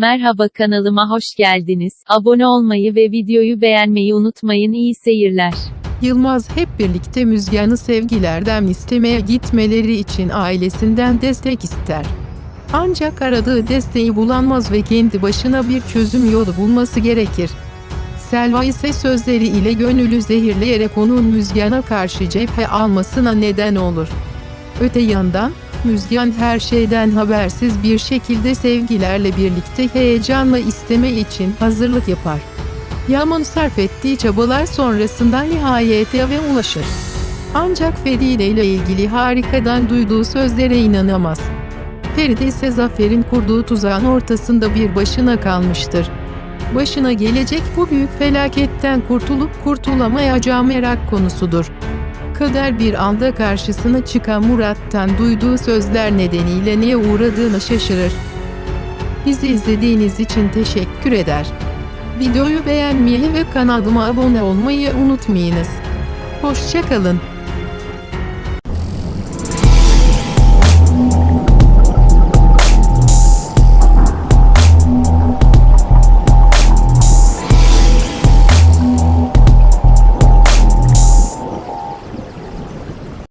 Merhaba kanalıma hoş geldiniz. Abone olmayı ve videoyu beğenmeyi unutmayın. İyi seyirler. Yılmaz hep birlikte Müzgan'ı sevgilerden istemeye gitmeleri için ailesinden destek ister. Ancak aradığı desteği bulamaz ve kendi başına bir çözüm yolu bulması gerekir. Selva ise sözleri ile gönülü zehirleyerek onun Müzgan'a karşı cephe almasına neden olur. Öte yandan, Müzgan her şeyden habersiz bir şekilde sevgilerle birlikte heyecanla isteme için hazırlık yapar. Yaman sarf ettiği çabalar sonrasında nihayet eve ulaşır. Ancak Feride ile ilgili harikadan duyduğu sözlere inanamaz. Feride ise Zafer'in kurduğu tuzağın ortasında bir başına kalmıştır. Başına gelecek bu büyük felaketten kurtulup kurtulamayacağı merak konusudur. Kader bir anda karşısına çıkan Murat'tan duyduğu sözler nedeniyle neye uğradığını şaşırır. Bizi izlediğiniz için teşekkür eder. Videoyu beğenmeyi ve kanalıma abone olmayı unutmayınız. Hoşçakalın.